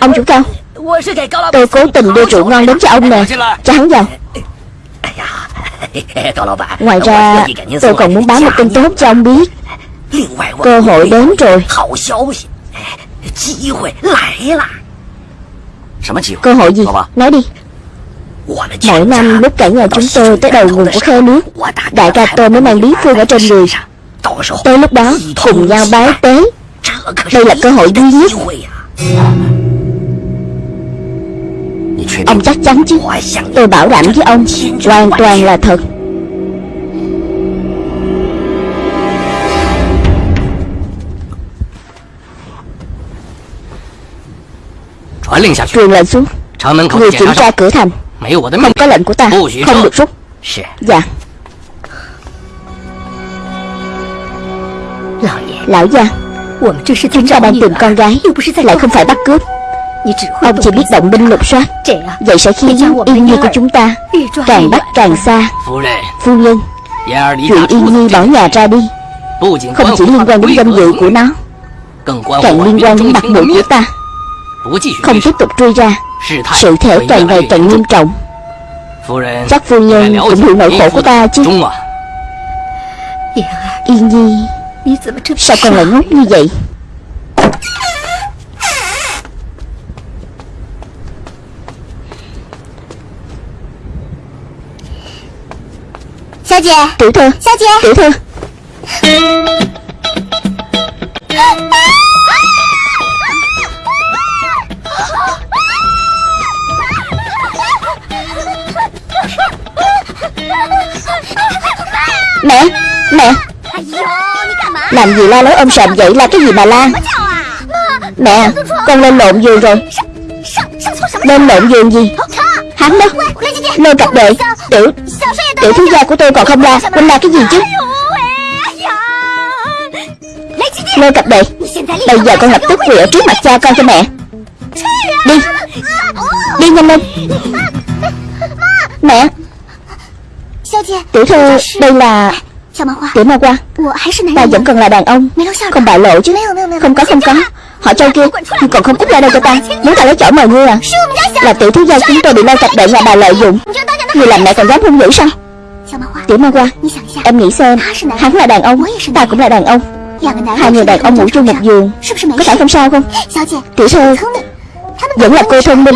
Ông chủ cao. Tôi cố tình đưa rượu ngon đến cho ông nè. Cho hắn vào. Ngoài ra tôi còn muốn báo một tin tốt cho ông biết. Cơ hội đến rồi. Cơ hội gì? Nói đi. Mỗi năm lúc cả nhà chúng tôi tới đầu nguồn của khe nước Đại ca tôi mới mang bí phương ở trên người. Tới lúc đó cùng nhau bái tế. Đây là cơ hội duy nhất Ông chắc chắn chứ? Tôi bảo đảm với ông, Hoàn toàn là thật. Truyền lệnh xuống. Người kiểm tra cửa thành. Không có lệnh của ta. Không được rút. Dạ. Lão gia Chúng ta đang tìm con gái Lại không phải bắt cướp. Ông chỉ biết động binh lục soát. Vậy sẽ khiến Yên Nhi của chúng ta. Càng bắt càng xa. Phu nhân. Chuyện Yên Nhi bỏ nhà ra đi. Không chỉ liên quan đến danh dự của nó Càng liên quan đến mặt mũi của ta. Không tiếp tục truy ra. Sự thể càng ngày càng nghiêm trọng. Chắc phu nhân cũng hiểu nỗi khổ của ta chứ. Yên Nhi Sao con lại ngốc như vậy. Tiểu thư. Tiểu thư. Mẹ Mẹ. Làm gì la lối ôm sòm vậy? Là cái gì mà la Mẹ, con lên lộn giường rồi. Lên lộn giường gì? Hắn đó. Lôi cặp đệ Tiểu Tiểu thiếu gia của tôi còn không la mình la cái gì chứ? Lôi cặp đệ Bây giờ con lập tức quỳ ở trước mặt cha con cho mẹ. Đi. Đi nhanh lên. Mẹ. Tiểu thư Đây là Tiểu ma qua Ta vẫn còn là đàn ông. Không bại lộ chứ. Không có không có. Họ châu kia Còn không cút ra đây cho ta. Muốn ta lấy chổi mời ngươi à? Là tiểu thiếu gia chúng tôi bị lôi cặp đệ nhà bà lợi dụng. Người làm mẹ còn dám hung dữ sao? Tiểu ma qua Em nghĩ xem Hắn là đàn ông Ta cũng là đàn ông. Hai người đàn ông ngủ chung một giường Có phải không sao không? Tiểu thư Vẫn là cô thông minh.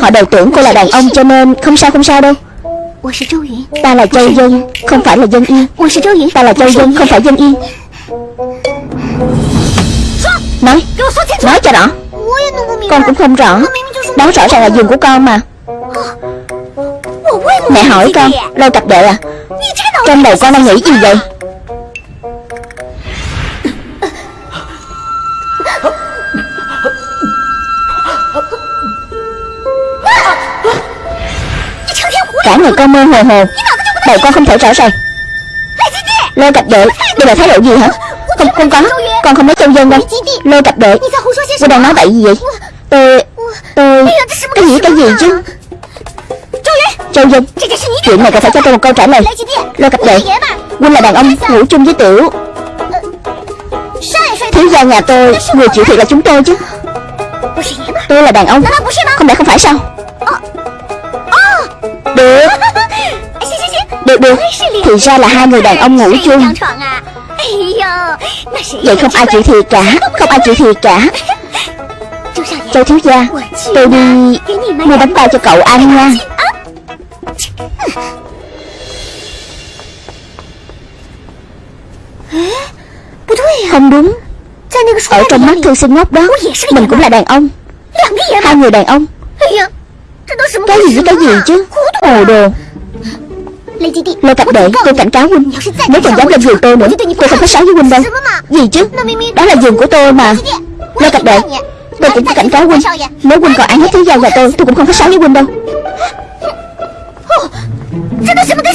Họ đều tưởng cô là đàn ông cho nên Không sao không sao đâu Ta là Châu Dân Không phải là Dân Yên. Ta là Châu Dân Không phải Dân Yên. Nói Nói cho rõ. Con cũng không rõ. Đó rõ ràng là giường của con mà. Mẹ hỏi con Lôi cặp đệ à? Trong đầu con đang nghĩ gì vậy Cả người con mơ hồ hồ. Đầu con không thể rõ ràng Lôi cặp đệ Đây là thái độ gì hả? Không, không có. Con không nói châu dân đâu. Lôi cặp đệ Cô đang nói bậy gì vậy? Tôi Tôi Cái gì cái gì chứ? Châu Dân Chuyện này cần phải cho tôi một câu trả lời. Lôi cặp đệ Huynh là đàn ông ngủ chung với tiểu. Thiếu gia nhà tôi Người chịu thiệt là chúng tôi chứ. Tôi là đàn ông Không lẽ không phải sao? Được Được được Thì ra là hai người đàn ông ngủ chung. Vậy không ai chịu thiệt cả, Không ai chịu thiệt cả. Châu thiếu gia, Tôi đi mua bánh bao cho cậu ăn nha. Không đúng. Ở trong mắt thư sinh ngốc đó, Mình cũng là đàn ông. Hai người đàn ông cái gì với cái gì chứ? Hồ đồ. Lôi cặp đệ tôi cảnh cáo huynh. Nếu còn dám lên giường tôi nữa. Tôi không có sáo với huynh đâu Gì chứ? Đó là giường của tôi mà. Lôi cặp đệ Tôi cũng có cảnh cáo huynh. Nếu huynh còn ăn hết thứ gia nhà tôi Tôi cũng không có sáo với huynh đâu.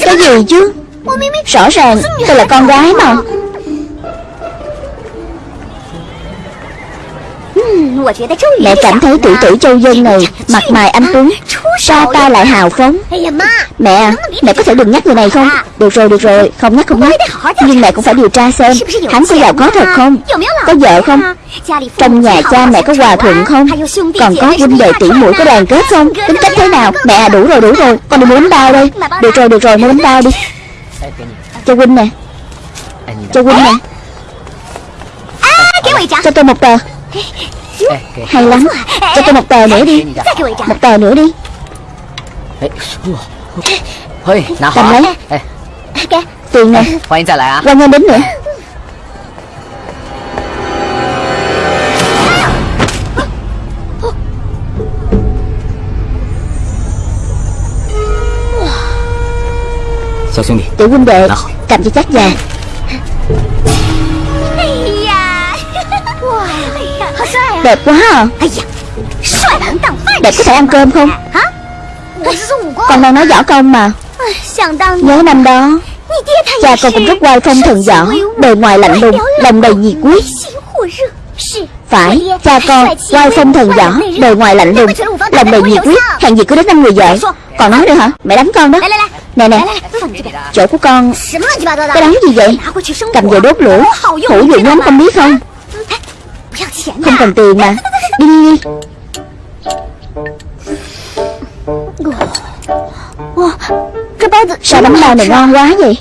Cái gì chứ? Rõ ràng tôi là con gái mà Mẹ cảm thấy tiểu tử Châu Dân này Mặt mày anh Tuấn. Ra tay lại hào phóng? Mẹ à, mẹ có thể đừng nhắc người này không? Được rồi, được rồi, không nhắc không nhắc. Nhưng mẹ cũng phải điều tra xem Hắn có giàu có thật không? Có vợ không? Trong nhà cha mẹ có hòa thuận không? Còn có huynh đệ tỷ muội có đoàn kết không? Tính cách thế nào? Mẹ à, đủ rồi, đủ rồi. Con đi mua bánh bao đây Được rồi, được rồi, mua bánh bao đi. Cho huynh nè. Cho huynh nè Cho tôi một tờ hay lắm. Cho tôi một tờ nữa đi. Một tờ nữa đi. Cầm lấy. Tiền nè. Quay nhanh đến nữa. Tiểu huynh đệ Cầm cho chắc già Đẹp quá à Đẹp có thể ăn cơm không? Con đang nói võ công mà. Nhớ năm đó Cha con cũng rất oai phong thần võ Bề ngoài lạnh lùng Lòng đầy nhiệt quyết Phải Cha con oai phong thần võ Bề ngoài lạnh lùng Lòng đầy nhiệt quyết Hàng gì cứ đến năm người vợ Còn nói nữa hả? Mẹ đánh con đó. Nè nè. Chỗ của con Cái đó gì vậy? Cầm về đốt lửa. Hữu dụng lắm con biết không Không cần tiền mà. Đi đi đi. Sao bánh bao này ngon quá. vậy?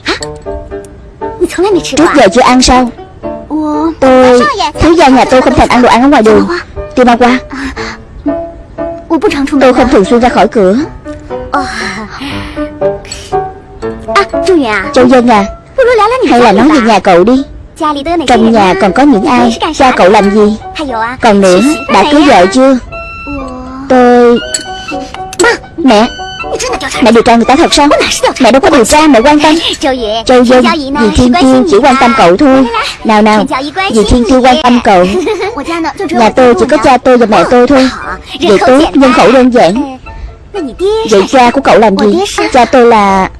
Trước giờ chưa ăn sao? Tôi Thiếu gia nhà tôi không thành ăn đồ ăn ở ngoài đường. Tiêu ma qua. Tôi không thường xuyên ra khỏi cửa. Châu Dân à. Hay là nói về nhà cậu đi Trong nhà còn có những ai? Cha cậu làm gì? Còn nữa Đã cưới vợ chưa? Tôi Mẹ. Mẹ điều tra người ta thật sao? Mẹ đâu có điều tra mẹ quan tâm. Châu Dân Dì Thiên Kiêu chỉ quan tâm cậu thôi. Nào nào. Dì Thiên Kiêu quan tâm cậu. Nhà tôi chỉ có cha tôi và mẹ tôi thôi. Vậy tốt nhân khẩu đơn giản. Vậy cha của cậu làm gì? Cha tôi là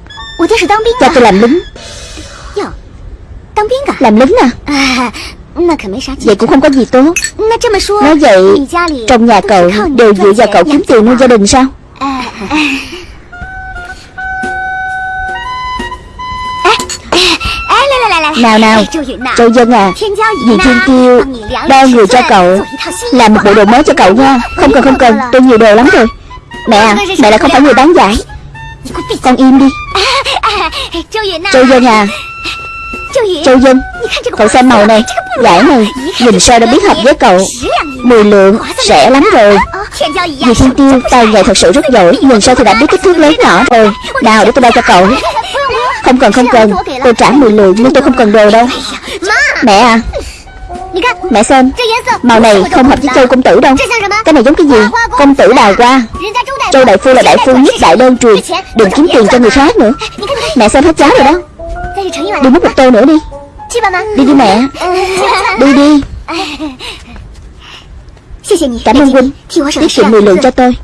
Cha tôi làm lính Làm lính à? Vậy cũng không có gì tốt. Nói vậy Trong nhà cậu đều dựa vào cậu kiếm tiền nuôi gia đình sao? Nào nào. Châu Dân à. Dì Thiên Kiêu Đo người cho cậu Làm một bộ đồ mới cho cậu nha. Không cần không cần. Tôi nhiều đồ lắm rồi. Mẹ à Mẹ là không phải người bán giải. Con im đi. Châu Dân à Châu Dân Cậu xem màu này. Giải này Nhìn sao đã biết hợp với cậu. 10 lượng Rẻ lắm rồi. Dì Thiên Tiêu Tay nghề thật sự rất giỏi. Nhìn sao thì đã biết kích thước lớn nhỏ rồi. Nào để tôi đo cho cậu. Không cần không cần. Tôi trả 10 lượng nhưng tôi không cần đồ đâu. Mẹ à. Mẹ xem. Màu này không hợp với châu công tử đâu. Cái này giống cái gì? Công tử đào hoa. Châu đại phu là đại phu nhất đại đơn truyền. Đừng kiếm tiền cho người khác nữa. Mẹ xem hết cháo rồi đó Đi múc một tô nữa đi. Đi đi mẹ. Đi đi. Cảm ơn huynh Tiết kiệm 10 lượng cho tôi.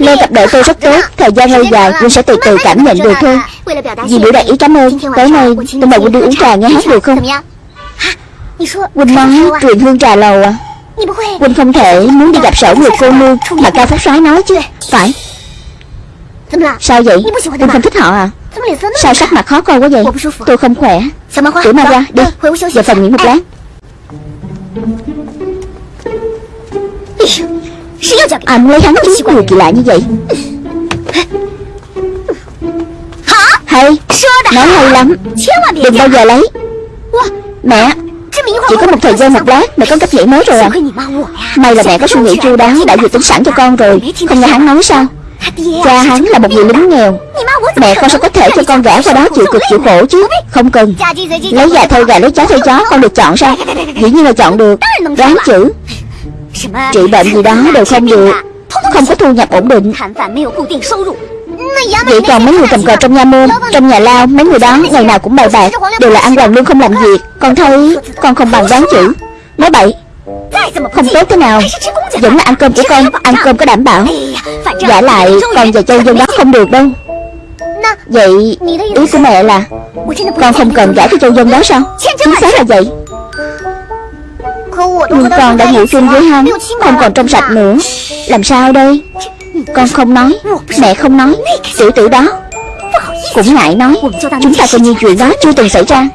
Lê cặp đợi tôi rất tốt. Thời gian lâu dài Huynh sẽ từ từ cảm nhận được thôi. Vì biểu đạt ý cảm ơn. Tối nay tôi mời Huynh đi uống trà nghe hát được không? Huynh nói truyền hương trà lầu à? Huynh không thể muốn đi gặp sở người cô nương Mà? Cao Phúc soái nói chứ. Phải. Sao vậy? Huynh không thích họ à Sao sắc mặt khó coi quá vậy? Tôi không khỏe. Tiểu ma qua đi. Về phòng nghỉ một lát. Ai muốn lấy hắn chứ Điều kỳ lạ như vậy. Hay. Nói hay lắm. Đừng bao giờ lấy. Mẹ Chỉ có một thời gian một lát Mẹ có cách nghĩ mới rồi à. May là mẹ có suy nghĩ chu đáo Đã dự tính sẵn cho con rồi. Không nghe hắn nói sao Cha hắn là một người lính nghèo. Mẹ con sao có thể cho con gả qua đó chịu cực chịu khổ chứ. Không cần. Lấy gà thay gà lấy chó thay chó Con được chọn sao? Dĩ nhiên là chọn được. Đoán chữ. Trị bệnh gì đó đều không được. Không có thu nhập ổn định. Vậy còn mấy người cầm cờ trong nha môn Trong nhà lao Mấy người đó ngày nào cũng bài bạc Đều là ăn hoàng lương không làm việc. Con thấy Con không bằng đoán chữ. Nói bậy không tốt thế nào. Vẫn là ăn cơm của con, Ăn cơm có đảm bảo. Giả lại, Con và châu dân đó không được đâu. Vậy, Ý của mẹ là, Con không cần giải cho châu dân đó sao? Chính xác là vậy. Nhưng con đã ngủ chung với hắn, Không còn trong sạch nữa. Làm sao đây? Con không nói, Mẹ không nói, Tiểu tử đó Cũng ngại nói. Chúng ta coi như chuyện đó chưa từng xảy ra.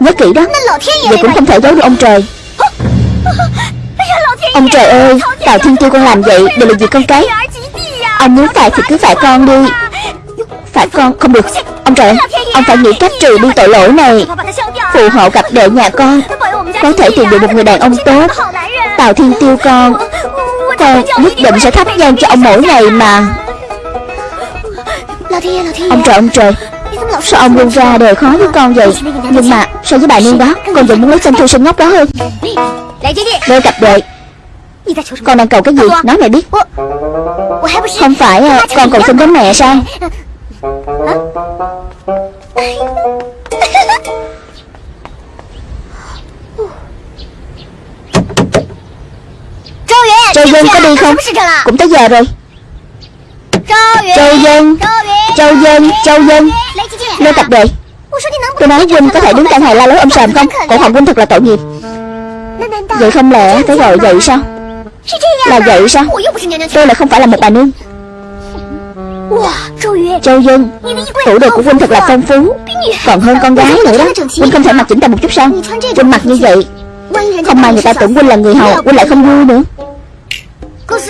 Nhớ kỹ đó. Vậy cũng không thể giấu được ông trời. Ông trời ơi, Tào Thiên Tiêu con làm vậy Đều là gì con cái. Ông muốn phạt thì cứ phạt con đi. Phạt con, không được. Ông trời, Ông phải nghĩ cách trừ đi tội lỗi này. Phụ hộ gặp đệ nhà con, Có thể tìm được một người đàn ông tốt. Tào Thiên Tiêu con Con nhất định sẽ thắp nhang cho ông mỗi ngày mà. Ông trời ông trời, Sao ông luôn ra đời khó với con vậy? Nhưng mà so với bà nương đó, Con vẫn muốn lấy tên thư sinh ngốc đó hơn. Lê cặp đệ Con đang cầu cái gì? Nói mẹ biết. Không phải à, con cầu xin đến mẹ sao? Châu Dân có đi không? Cũng tới giờ rồi. Châu Dân. Châu Dân Châu Dân. Lê Tập Đệ Tôi nói Huynh có thể đứng cạnh hài la lối ông sàm không? Cổ họng Huynh thật là tội nghiệp Vậy không lẽ phải gọi vậy sao? Là vậy sao? Tôi lại không phải là một bà nương. Châu Dân Tủ đồ của Huynh thật là phong phú. Còn hơn con gái nữa đó. Huynh không thể mặc chỉnh tề một chút sao? Huynh mặc như vậy, Không may người ta tưởng Huynh là người hầu, Huynh lại không vui nữa.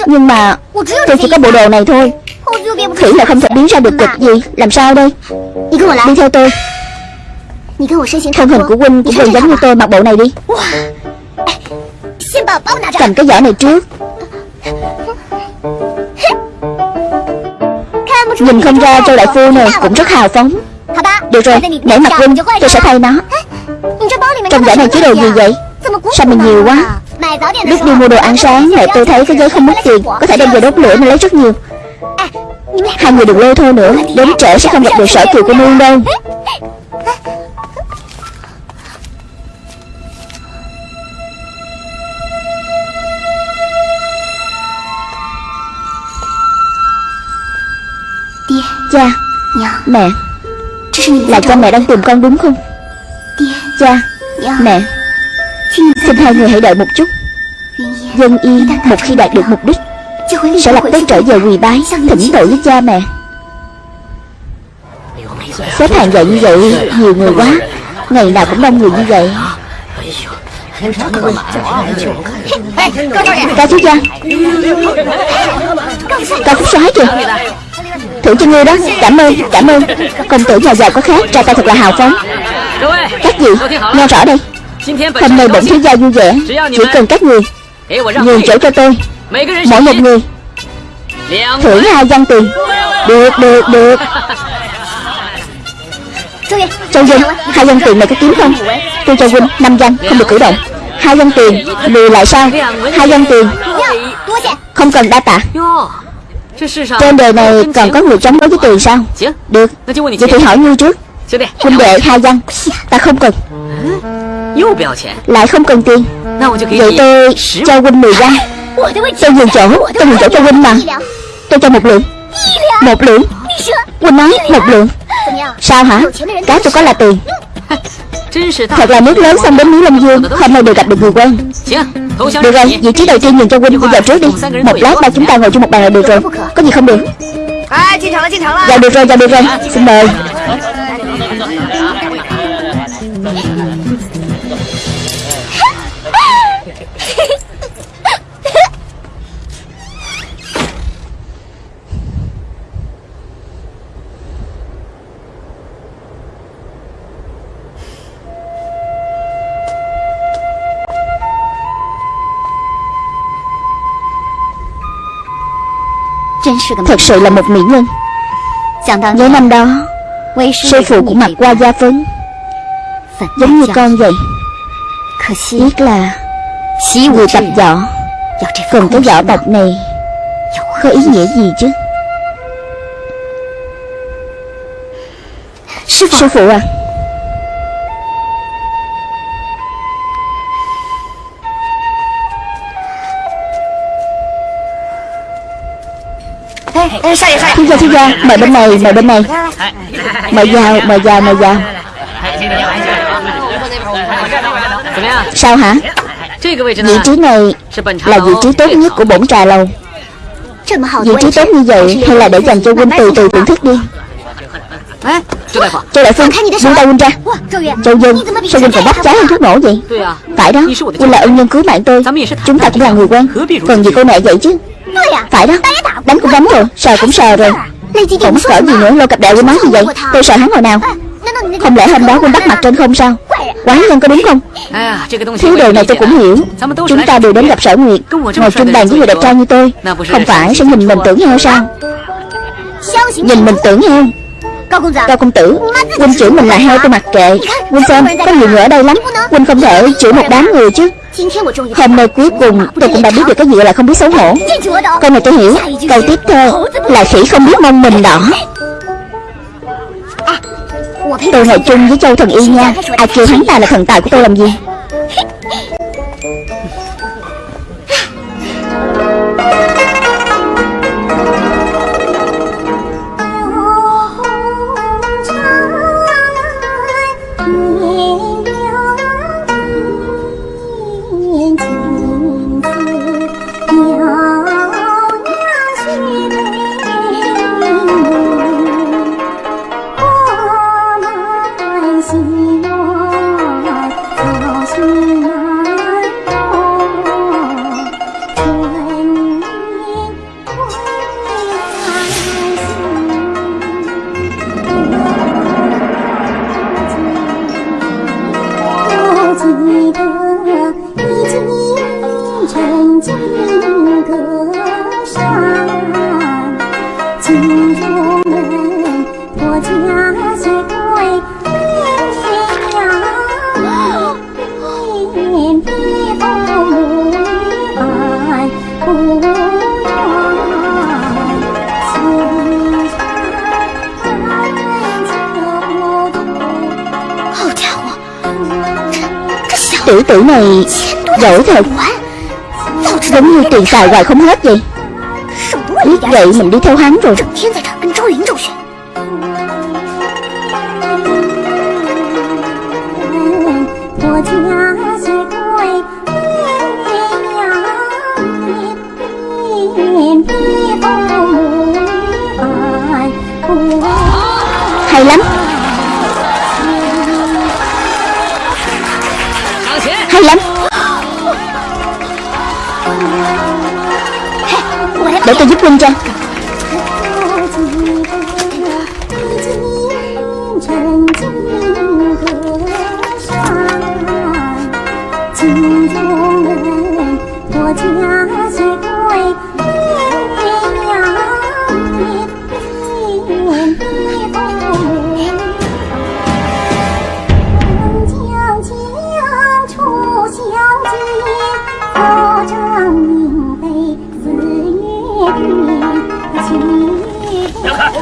Nhưng mà Tôi chỉ có bộ đồ này thôi. Thủy là không thể biến ra được kịch gì. Làm sao đây? Đi theo tôi. Thân hình của Huynh cũng gần giống như tôi, mặc bộ này đi. Cầm cái giỏ này trước. Nhìn không ra Châu Đại Phu này cũng rất hào phóng. Được rồi, để mặc Huynh Tôi sẽ thay nó. Trong giỏ này chứa đồ gì vậy? Sao mà nhiều quá? Lúc đi mua đồ ăn sáng Mẹ tôi thấy cái giấy không mất tiền. Có thể đem về đốt lửa nên lấy rất nhiều. Hai người đừng lôi thôi nữa. Đến trễ sẽ không gặp được sở kiều của nương đâu Cha. Mẹ. Là cha. mẹ đang tìm con đúng không? Cha. Mẹ. Xin hai người hãy đợi một chút. Dân yên một khi đạt được mục đích Sẽ lập tức trở về quỳ bái Thỉnh tội với cha mẹ. Xếp hàng dậy như vậy Nhiều người quá. Ngày nào cũng đông người như vậy. Cao thiếu gia Cao phúc soái kìa Thưởng cho ngươi đó. Cảm ơn Cảm ơn. Công tử nhà giàu có khác Ra tay thật là hào phóng. Các vị Nghe rõ đây. Hôm nay bổn thiếu gia vui vẻ. Chỉ cần các người Nhường chỗ cho tôi. Mỗi một người Thưởng hai văn tiền. Được được được. Châu Vinh. Hai văn tiền này có kiếm không? Tôi cho Vinh năm văn Không được cử động. Hai văn tiền Lùi lại sao? Hai văn tiền Không cần đa tạ Trên đời này còn có người chống đối với tiền sao? Được. Vậy thì hỏi ngươi trước. Huynh đệ hai văn. Ta không cần. Lại không cần tiền. Vậy tôi cho huynh 10 văn. Tôi nhường chỗ. Tôi nhường chỗ cho huynh mà. Tôi cho một lượng. Một lượng. Huynh nói một lượng. Sao hả? Cái tôi có là tiền. Thật là nước lớn xong đến núi Lâm Dương. Hôm nay đều gặp được người quen Được rồi, vị trí đầu tiên nhường cho huynh Huynh vào trước đi. Một lát ba chúng ta ngồi chung một bàn là được rồi. Có gì không được? Dạ được rồi, dạ được rồi. Xin mời Thật sự là một mỹ nhân. Nhớ năm đó Sư phụ cũng mặc qua gia phấn, Giống như con vậy, Tiếc là Người tập võ Cần cái võ tập này Có ý nghĩa gì chứ? Sư phụ à xin chào xin chào. Mời bên này, Mời bên này. Mời vào Mời vào Mời vào Sao hả? Vị trí này là vị trí tốt nhất của bổn trà lầu. Vị trí tốt như vậy hay là để dành cho huynh từ từ thưởng thức đi. Châu đại phương Buông tay huynh ra. Châu dương Sao huynh còn bắt trái hơn thuốc nổ vậy? Phải đó, Huynh là ân nhân cứu mạng tôi. Chúng ta cũng là người quen. Cần gì cô mẹ vậy chứ? Phải đó. Đánh cũng đánh rồi. Sờ cũng sờ rồi. Không mắc cỡ gì nữa Lô cặp đệ với nói gì vậy? Tôi sợ hắn hồi nào. Không lẽ hôm đó huynh bắt mặt trên không sao? Quán nhân có đúng không? Thứ đồ này tôi cũng hiểu. Chúng ta đều đến gặp sở nguyệt. Ngồi chung bàn với người đẹp trai như tôi. Không phải sẽ nhìn mình tưởng heo sao Nhìn mình tưởng heo Dạ. Cao công tử, Huynh chửi mình là heo tôi mặc kệ. Huynh xem, có nhiều người ở đây lắm. Huynh không thể chửi một đám người chứ. Hôm nay cuối cùng, tôi cũng đã biết được cái gì là không biết xấu hổ. Câu này tôi hiểu. Câu tiếp theo là khỉ không biết mong mình đỏ. Tôi ngồi chung với Châu Thần Y nha. Ai kêu hắn ta là thần tài của tôi làm gì? Này giỏi thật. Giống như tiền xài hoài không hết vậy. Biết vậy mình đi theo hắn rồi Để tôi giúp huynh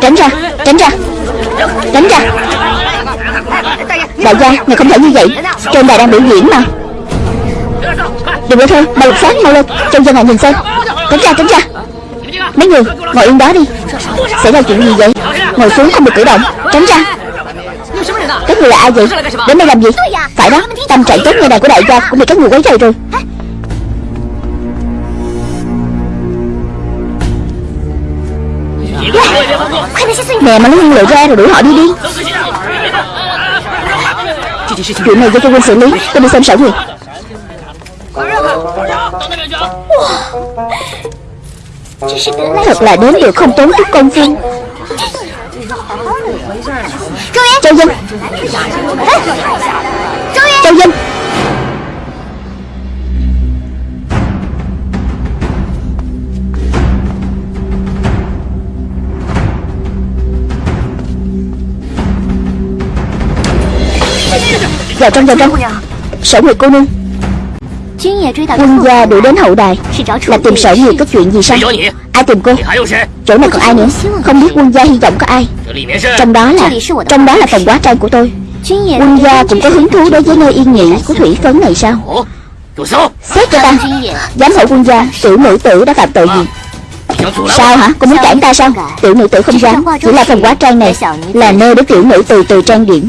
Tránh ra Tránh ra. Tránh ra. Đại gia Ngài không thể như vậy. Trên đài đang biểu diễn mà. Đừng có thơ, Mau lục phát mau lên. Trông dân ngài nhìn xem. Tránh ra tránh ra. Mấy người, Ngồi yên đó đi. Xảy ra chuyện gì vậy? Ngồi xuống không được cử động. Tránh ra. Các người là ai vậy? Đến đây làm gì? Phải đó. Tâm trạng tốt như này của đại gia Cũng bị các người quấy rầy rồi. Nè, mà lấy nhiên liệu ra rồi đuổi họ đi đi. Chuyện này do cho quân xử lý Tôi đi xem sở gì Thật là đến được không tốn chút công phu. Châu Dân. Châu Dân. Vào trong vào trong Sở Nguyệt cô nương. Quân gia đuổi đến hậu đài. Là tìm sở Nguyệt có chuyện gì sao? Ai tìm cô? Chỗ này còn ai nữa? Không biết quân gia hy vọng có ai. Trong đó là Trong đó là phòng quá trang của tôi. Quân gia cũng có hứng thú đối với nơi yên nghỉ của thủy phấn này sao? Xét cho ta. Giám hộ quân gia Tiểu nữ tử đã phạm tội gì Sao hả? Cô muốn cản ta sao? Tiểu nữ tử không ra. Chỉ là phòng hóa trang này Là nơi để tiểu nữ từ từ trang điểm.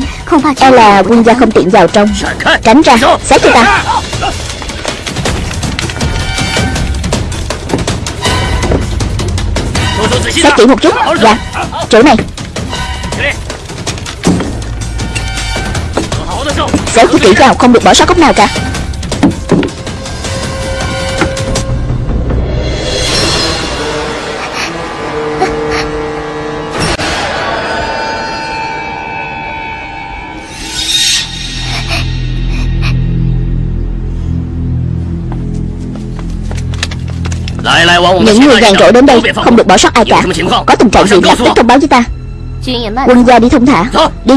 E là quân gia không tiện vào trong. Dạ, dạ. Tránh ra. Dạ. Xét cho ta. Xét kỹ một chút. Dạ. Chỗ này. Xét chỉ kỹ vào không được bỏ sót cốc nào cả. Những người gàn rỗi đến đây Không được bỏ sót ai cả. Có tình trạng gì lập tức thông báo với ta? Quân gia đi thông thả. Đi.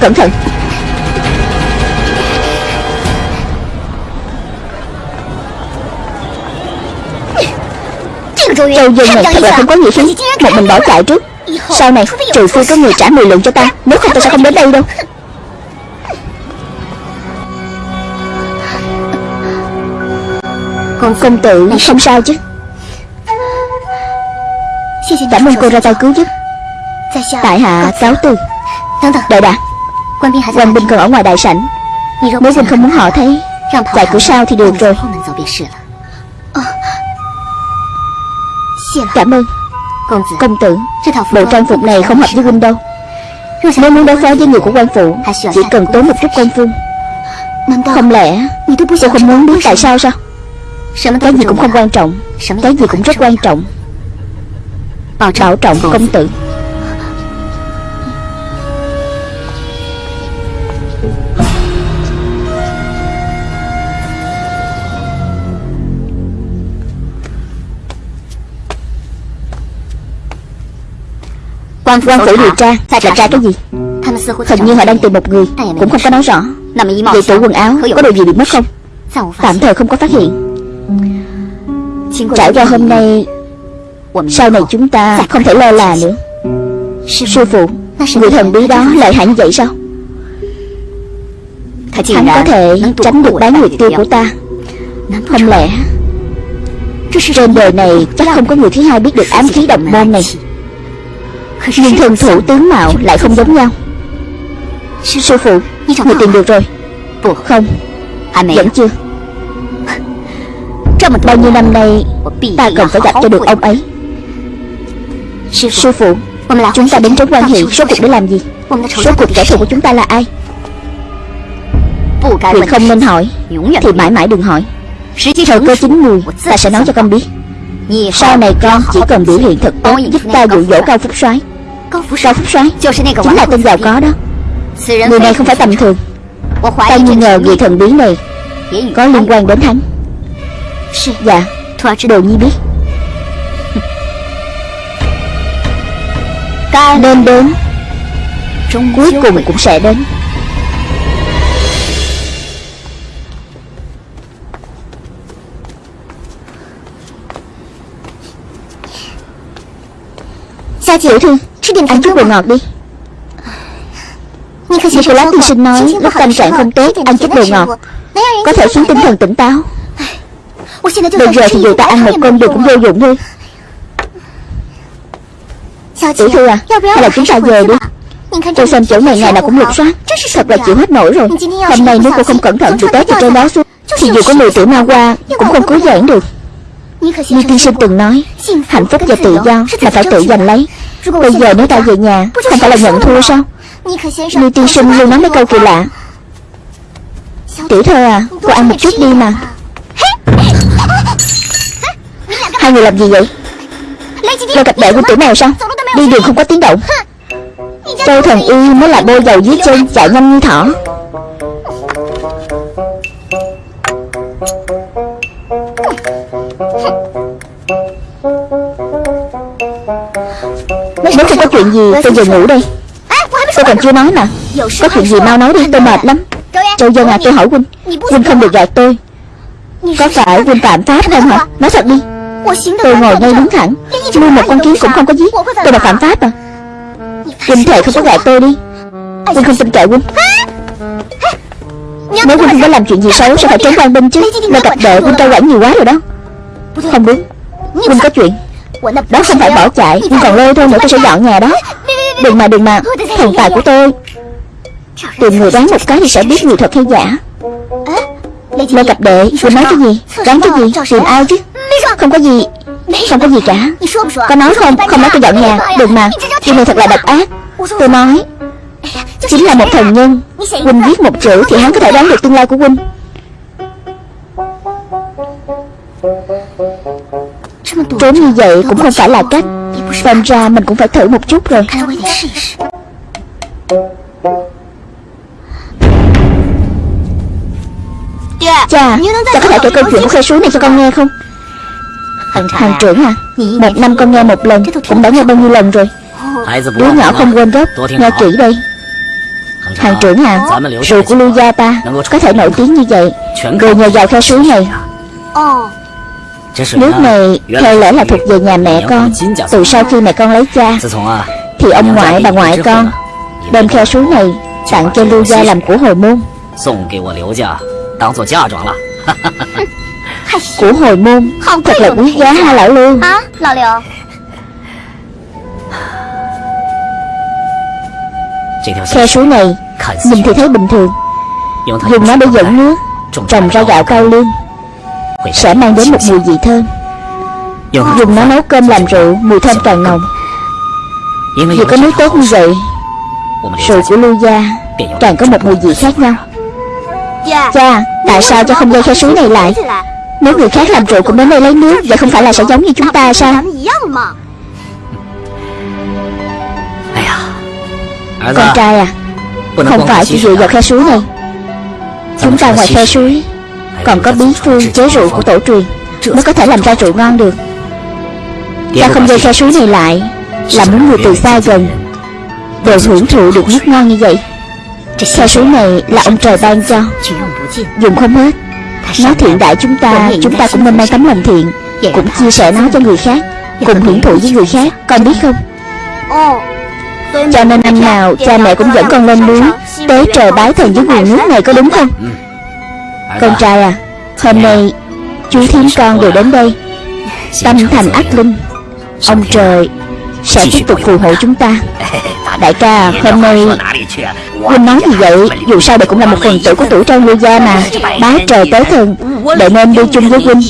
Cẩn thận Châu Dương này thật là không có nghĩa khí Một mình bỏ chạy trước. Sau này trừ phi có người trả 10 lượng cho ta. Nếu không ta sẽ không đến đây đâu. Còn công tử không sao chứ. Cảm ơn cô ra tay cứu giúp. Tại hạ cáo từ. Đợi đã Quan binh còn ở ngoài đại sảnh. Nếu huynh không muốn họ thấy Tại cửa sau thì được rồi Cảm ơn. Công tử Bộ trang phục này không hợp với huynh đâu. Nếu muốn đối phó với người của quan phủ Chỉ cần tốn một chút công phu. Không lẽ Cô không muốn biết tại sao sao? Cái gì cũng không quan trọng. Cái gì cũng rất quan trọng. Bảo trọng. Công tử Quan phủ điều tra. Là tra cái gì? Hình như họ đang tìm một người. Cũng không có nói rõ. Vậy tủ quần áo có đồ gì bị mất không? Tạm thời không có phát hiện. Trải qua hôm nay Sau này chúng ta không thể lơ là nữa. Sư phụ Người thần bí đó lợi hại như vậy sao? Hắn có thể tránh được bán nguyệt tiêu của ta. Không lẽ Trên đời này chắc không có người thứ hai biết được ám khí độc môn này nhưng thần thủ tướng mạo lại không giống nhau. Sư phụ, Người tìm được rồi. Không, Vẫn chưa. Bao nhiêu năm nay, Ta cần phải gặp cho được ông ấy. Sư phụ, Chúng ta đến trấn quan hệ Số cuộc để làm gì? Số cuộc kẻ thù của chúng ta là ai? Việc không nên hỏi, Thì mãi mãi đừng hỏi. Thời cơ chính mùi, Ta sẽ nói cho con biết. Sau này con chỉ cần biểu hiện thật tốt, Giúp ta dụ dỗ cao phúc soái. Cao Phúc Soái Chính là tên giàu có đó. Người này không phải tầm thường. Ta nghi ngờ người thần bí này Có liên quan đến hắn. Dạ Đồ nhi biết. Nên đến. Cuối cùng cũng sẽ đến. Tiểu thư Ăn chút đồ ngọt đi. Nicolas tiên sinh nói Lúc tâm trạng không tốt Ăn chút đồ ngọt. Có thể khiến tinh thần tỉnh táo. Bây giờ thì dù ta ăn một cơm đường cũng vô dụng thôi. Tiểu thư à Hay là chúng ta về đi. Tôi xem chỗ này ngày nào cũng lục soát Thật là chịu hết nổi rồi. Hôm nay nếu cô không cẩn thận bị té từ trên đó xuống Thì dù có 10 tuổi ma qua Cũng không cứu giãn được Như tiên sinh từng nói Hạnh phúc và tự do là phải tự giành lấy Bây giờ nếu ta về nhà Không phải là nhận thua sao? Lưu tiên sinh luôn nói mấy câu kỳ lạ. Tiểu thơ à Cô ăn một chút đi mà. Hai người làm gì vậy? Lôi cặp đệ quân tử mèo sao? Đi đường không có tiếng động. Châu thần y mới là bôi dầu dưới chân Chạy nhanh như thỏ Nếu không có chuyện gì? Tôi về ngủ đây. Tôi còn chưa nói mà Có chuyện gì mau nói đi tôi mệt lắm. Châu Dân à tôi hỏi Huynh Huynh không được gạt tôi. Có phải Huynh phạm pháp không hả? Nói thật đi. Tôi ngồi ngay đứng thẳng. Nuôi một con kiến cũng không có giết. Tôi là phạm pháp à Huynh thề không có gạt tôi đi. Huynh không tin kệ Huynh Nếu Huynh không có làm chuyện gì xấu Sẽ phải trốn quan binh chứ. Nơi cặp đệ Huynh trao quản nhiều quá rồi đó. Không đúng. Huynh có chuyện Đó không phải bỏ chạy Nhưng còn lôi thôi nữa tôi sẽ dọn nhà đó. Đừng mà đừng mà. Thần tài của tôi. Tìm người đoán một cái thì sẽ biết người thật hay giả. Lê cặp đệ Cô nói cái gì? Đoán cái gì? Tìm ai chứ? Không có gì Không có gì cả. Có nói không? Không nói tôi dọn nhà. Đừng mà. Điều này thật là độc ác. Tôi nói Chính là một thần nhân. Huynh viết một chữ Thì hắn có thể đoán được tương lai của Huynh Trốn như vậy cũng không phải là cách. Xem ra mình cũng phải thử một chút rồi. Cha Cha có thể kể câu chuyện của khe suối này cho con nghe không? Hàng trưởng à Một năm con nghe một lần, Cũng đã nghe bao nhiêu lần rồi? Đứa nhỏ không quên gốc, Nghe kỹ đây. Hàng trưởng à Rượu của Lưu Gia ta Có thể nổi tiếng như vậy. Đều nhờ vào khe suối này. Nước này theo lẽ là thuộc về nhà mẹ con. Từ sau khi mẹ con lấy cha Thì ông ngoại bà ngoại con Đem khe suối này Tặng cho Lưu Gia làm của hồi môn. Của hồi môn. Thật là quý giá ha lão Lưu. Khe suối này Nhìn thì thấy bình thường. Dùng nó để dẫn nước Trồng ra gạo cao lương Sẽ mang đến một mùi vị thơm. Dùng nó nấu cơm làm rượu Mùi thơm càng nồng. Vì có nước tốt như vậy Rượu của Lưu Gia Càng có một mùi vị khác nhau. Cha Tại sao cha không dây khe suối này lại? Nếu người khác làm rượu cũng đến đây lấy nước Vậy không phải là sẽ giống như chúng ta sao? Con trai à Không phải chỉ dựa vào khe suối này. Chúng ta ngoài khe suối còn có bí phương chế rượu của tổ truyền, Mới có thể làm ra rượu ngon được. Ta không dây khe suối này lại, Là muốn người từ xa gần Đều hưởng thụ được nước ngon như vậy. Khe suối này là ông trời ban cho, Dùng không hết. Nó thiện đại chúng ta Chúng ta cũng nên mang tấm lòng thiện, Cũng chia sẻ nó cho người khác, Cùng hưởng thụ với người khác, Con biết không? Cho nên năm nào cha mẹ cũng dẫn con lên núi Tế trời bái thần với nguồn nước này có đúng không? Con trai à Hôm nay chú thím con đều đến đây. Tâm thành ác linh. Ông trời sẽ tiếp tục phù hộ chúng ta. Đại ca hôm nay Huynh nói gì vậy Dù sao đây cũng là một phần tử của tuổi trang lưu gia mà. Bá trời tới thần Đệ nên đi chung với Huynh.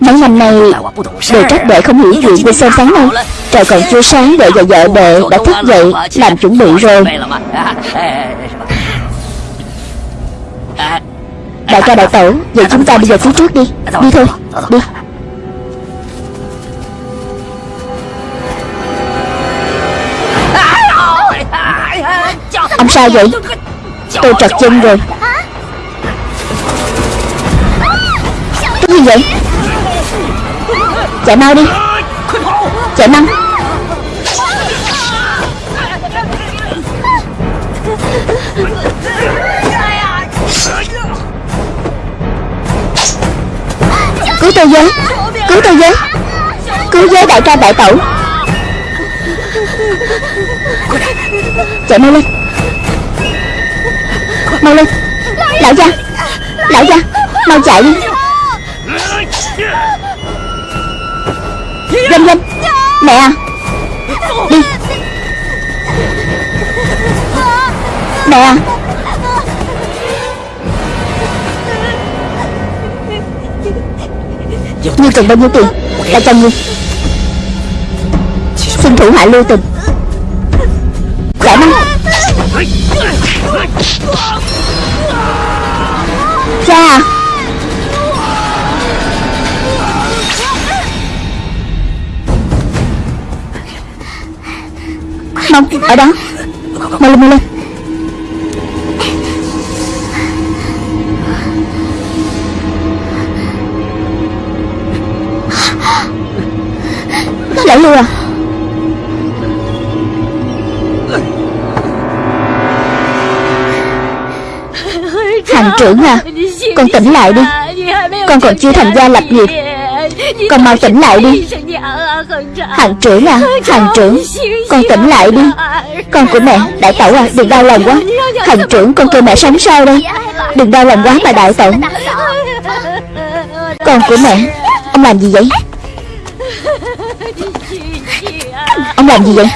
Mấy năm nay Đều trách đệ không hiểu chuyện về xem sáng nay Trời còn chưa sáng đệ và vợ đệ đã thức dậy Làm chuẩn bị rồi Đại ca đại tẩu, Vậy chúng ta bây giờ phía trước đi. Đi thôi, Đi. Ông sao vậy? Tôi trật chân rồi. Cái gì vậy? Chạy mau đi. Chạy mau. Tôi với. Cứu tôi với. Cứu với đại ca đại tẩu. Chạy mau lên. Mau lên. Lão gia. Lão gia, Mau chạy đi. Dâm dâm Mẹ à. Đi. Mẹ à. Như cần bao nhiêu tiền? Đã cho ngươi Xin thủ hạ lưu tình. Giải mau Cha Mau ở đó. Mau lên mau lên trưởng à? Con tỉnh lại đi. Con còn chưa thành gia lập nghiệp. Con mau tỉnh lại đi. Hàng trưởng à? Hàng trưởng. Con tỉnh lại đi. Con. Của mẹ Đại tẩu à? Đừng đau lòng quá. Hàng trưởng con kêu mẹ sống sao đây? Đừng đau lòng quá mà đại tẩu Con của mẹ Ông làm gì vậy? Ông làm gì vậy?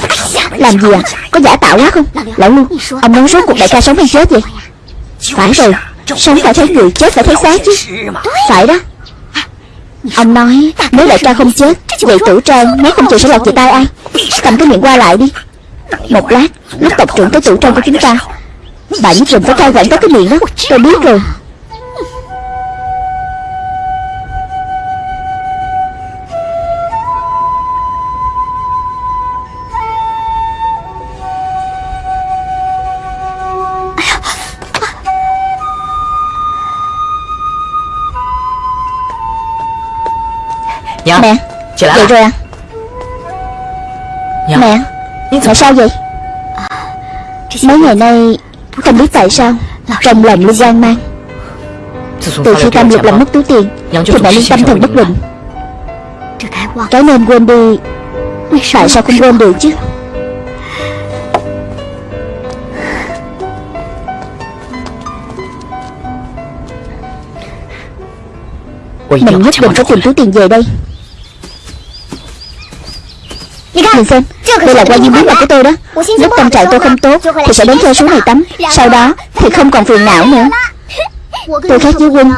Làm gì à? Có giả tạo quá không? Lão Lưu Ông nói rốt cuộc đại ca sống hay chết vậy? Phải rồi Sống phải thấy người chết phải thấy xác chứ? Phải đó. Ông nói, nếu đại ca không chết Vậy tử trang nếu không chịu sẽ lọt về tay ai. Cầm cái miệng qua lại đi. Một lát, Lúc tộc trưởng tới tử trang của chúng ta, Bà nhất định phải cai quản có cái miệng đó. Tôi biết rồi. Mẹ Dậy rồi à? Mẹ Mẹ sao vậy? Mấy ngày nay Không biết tại sao Trong lòng luôn hoang mang. Từ khi Tam Lục làm mất túi tiền Thì mẹ luôn tâm thần bất định Cái nên quên đi. Tại sao không quên được chứ? Mình nhất định phải tìm túi tiền về đây Nhìn xem. Đây là qua duyên bí mật của tôi đó. Lúc tâm trạng tôi không tốt Thì sẽ đến theo số này tắm Sau đó thì không còn phiền não nữa. Tôi khác với Huynh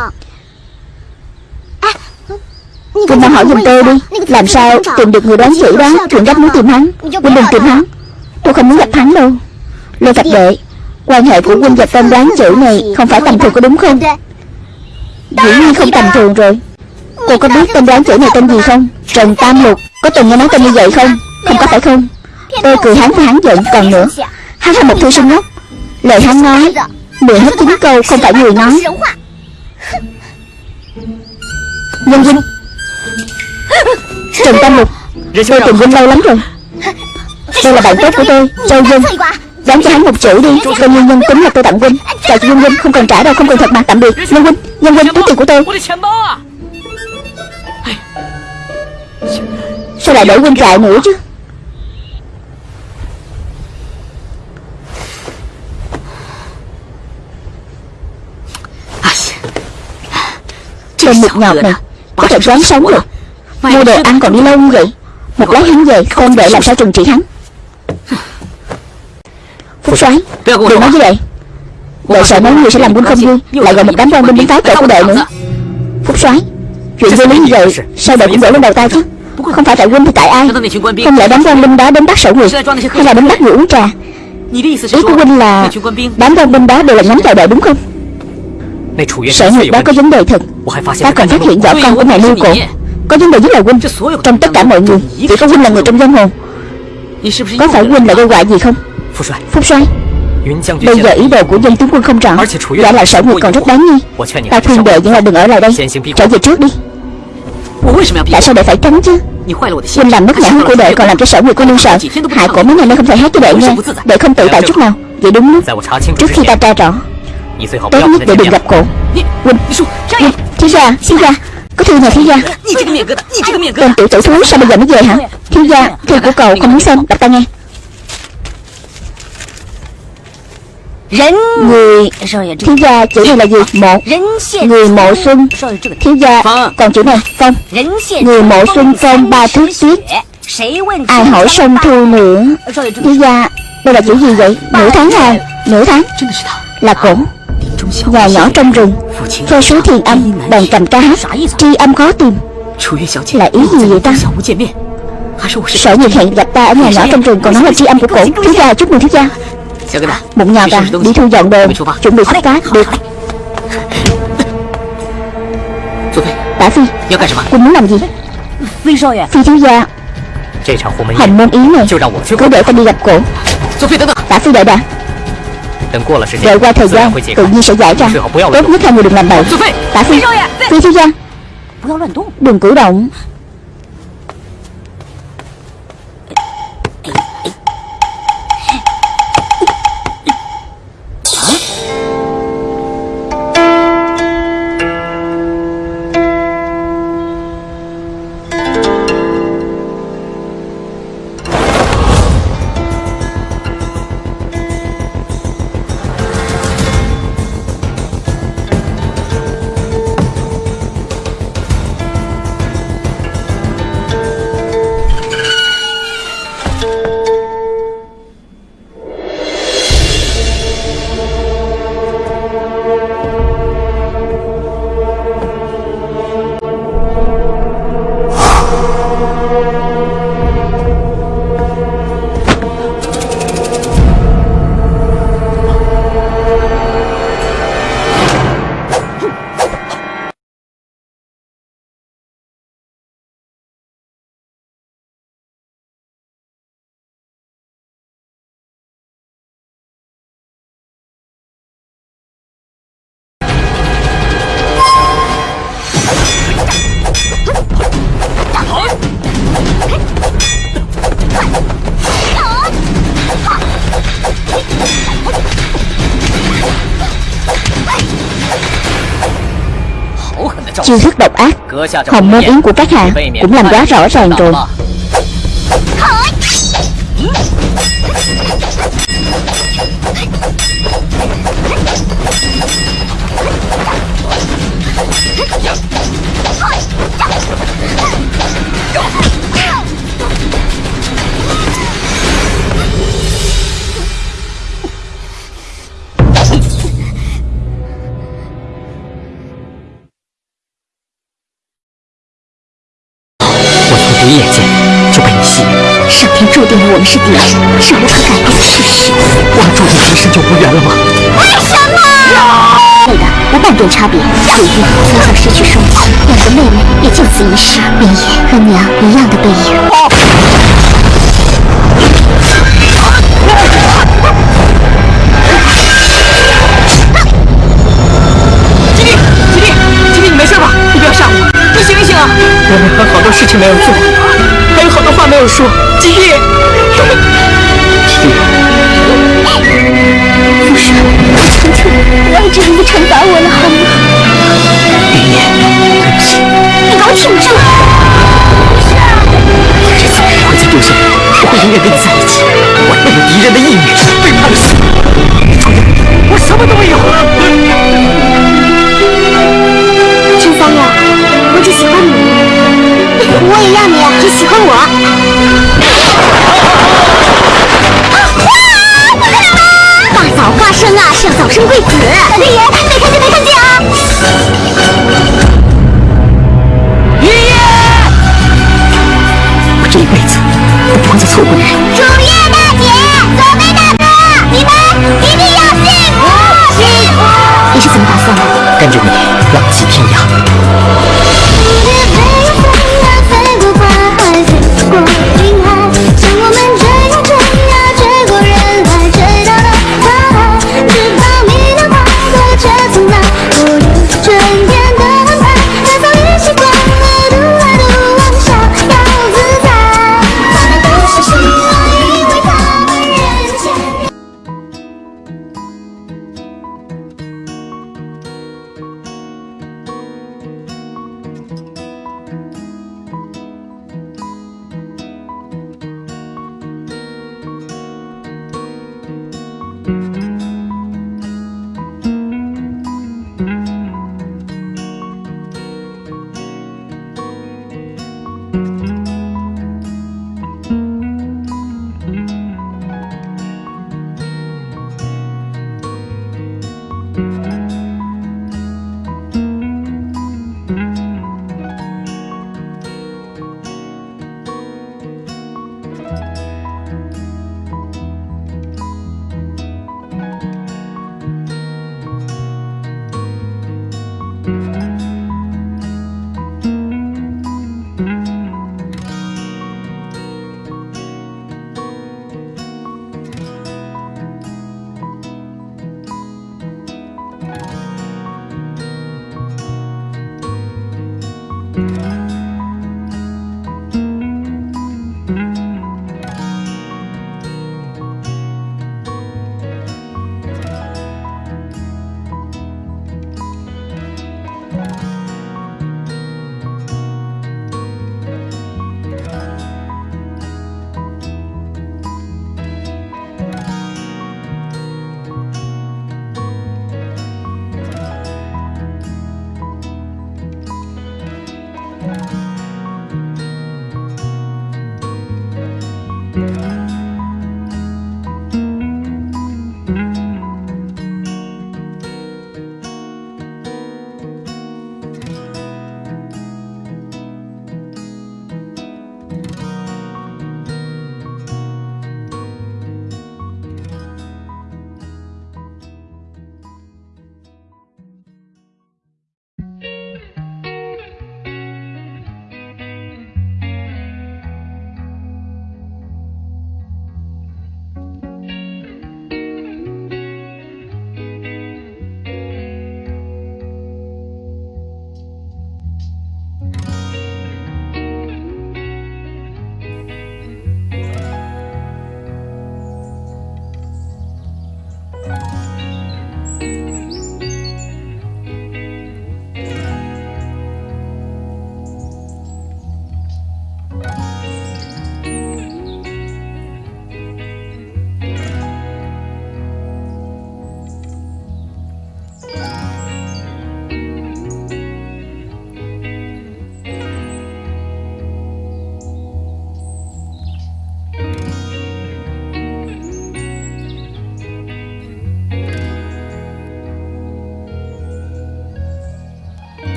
Huynh mau hỏi giùm tôi đi. Làm sao tìm được người đoán chữ đó? Chuyện gấp muốn tìm hắn. Huynh đừng tìm hắn. Tôi không muốn gặp hắn đâu. Lê Thạch Đệ Quan hệ của Huynh và tên đoán chữ này Không phải tầm thường có đúng không? Dĩ nhiên không tầm thường rồi. Cô có biết tên đoán chữ này tên gì không? Trần Tam Lục. Có từng nghe nói tên như vậy không không có phải không? Tôi cười hắn và hắn giận Còn nữa. Hắn là một thư sinh ngốc. Lời hắn nói Mười hết chín câu không phải người nói. Nhân Vinh Trần Tam Lục Tôi tìm Vinh lâu lắm rồi. Đây là bạn tốt của tôi, Châu Vinh Đáng cho hắn một chữ đi. Tôi nguyên nhân tính là tôi tặng Vinh Chào cho Nhân Vinh Không cần trả đâu, Không cần thật mà tạm biệt. Nhân Vinh Nhân Vinh túi tiền của tôi. Sao lại để Vinh trại nữa chứ? Tên mực nhọt này Có thể ráng sống rồi Mua đồ ăn còn đi lâu như vậy. Một lát hắn về Không để làm sao trừng trị hắn. Phúc soái Đừng nói như vậy. Đệ sợ mấy người sẽ làm quân không vui. Lại gọi một đám quan binh đến phá cửa của đệ nữa. Phúc soái Chuyện vô lý như vậy? Sao đệ cũng đổ lên đầu ta chứ? Không phải tại quân thì tại ai? Không lẽ đám quan binh đó đến bắt sổ người? Hay là đến bắt người uống trà? Ý của huynh là Đám quan binh đó đều là nhắm vào đệ đúng không Sở nguyệt đó có vấn đề thật. Ta còn phát hiện võ con của mẹ lưu cổ. Có vấn đề với là huynh Trong tất cả mọi người. Chỉ có huynh là người trong giang hồ. Có phải huynh là gây họa gì không? Phúc soái Bây giờ ý đồ của dân tướng quân không rõ Giả lại sở nguyệt còn rất đáng nghi. Ta khuyên đệ vẫn là đừng ở lại đây. Trở về trước đi. Tại sao đệ phải tránh chứ? Huynh làm mất nhã hứng của đệ còn làm cho sở nguyệt cô nương sợ. Hại cổ mấy ngày nay không thể hát cho đệ nghe. Đệ không tự tại chút nào. Vậy đúng lúc. Trước khi ta tra rõ Tốt nhất đệ đừng gặp cổ. Huynh Huynh Thiếu gia Thiếu gia. Có thư nhà thiếu gia. Tên tiểu tử thúi sao bây giờ mới về hả? Thiếu gia Thư của cậu không muốn xem. Đọc ta nghe. Người Thiếu gia chữ này là gì? Một Người mộ xuân. Thiếu gia Còn chữ này Phong Người mộ xuân phong ba thước tuyết. Ai hỏi sông thu nữa. Thiếu gia Đây là chữ gì vậy? Nửa tháng à Nửa tháng? Là cổ Nhà nhỏ trong rừng Theo số thiền âm Đàn cầm ca hát Tri âm khó tìm. Là ý gì vậy ta? Sở nhiệt hẹn gặp ta ở nhà nhỏ trong rừng Còn nói là tri âm của cổ. Thiếu gia chúc mừng thiếu gia. Bụng nhọt à Đi thu dọn đồ Chuẩn bị xuất phát Được. Tả Phi Quân muốn làm gì? Phi thiếu gia. Hồng môn yến này Cứ để ta đi gặp cổ. Tả Phi đợi đã Đợi qua thời gian Tự nhiên sẽ giải ra Tốt nhất hai người đừng làm bậy. Tả Phi. Phi. Thiếu gia Đừng cử động chiêu thức độc ác. Hồng môn yến của các hạ Cũng làm quá rõ ràng rồi. 上天注定了我们是敌人，是无可改变的事实。我们注定今生就无缘了吗？为什么？妹的，无半点差别。如玉从小失去双亲，两个妹妹也就此一世，明夜和娘一样的背影。吉弟，吉弟，吉弟，你没事吧？你不要吓我，你醒一醒啊！我们还有好多事情没有做。还有好多话没有说，不是，求求你，不要这样的惩罚我了，好吗？玉念，对不起，